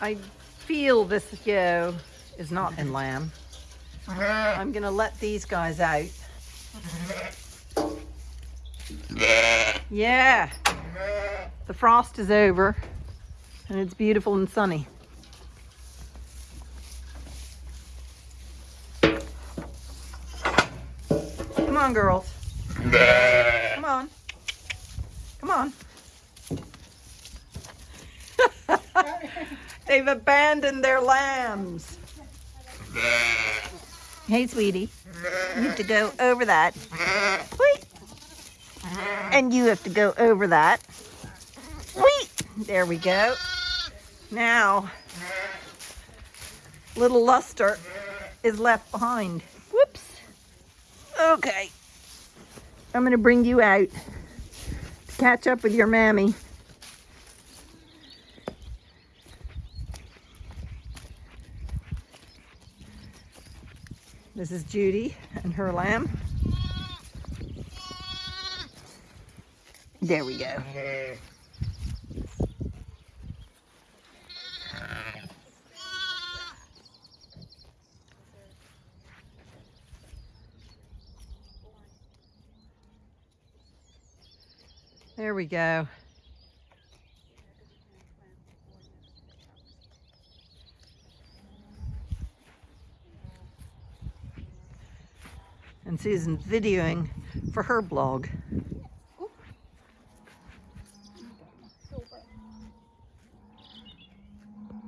I feel this yo is not in lamb. I'm gonna let these guys out. Yeah. The frost is over and it's beautiful and sunny. Come on, girls. Come on. Come on. They've abandoned their lambs. Hey, sweetie. You have to go over that. Wait. And you have to go over that. Wait. There we go. Now, little Luster is left behind. Whoops. Okay. I'm going to bring you out to catch up with your mammy. This is Judy and her lamb. There we go. There we go. And Susan's videoing for her blog.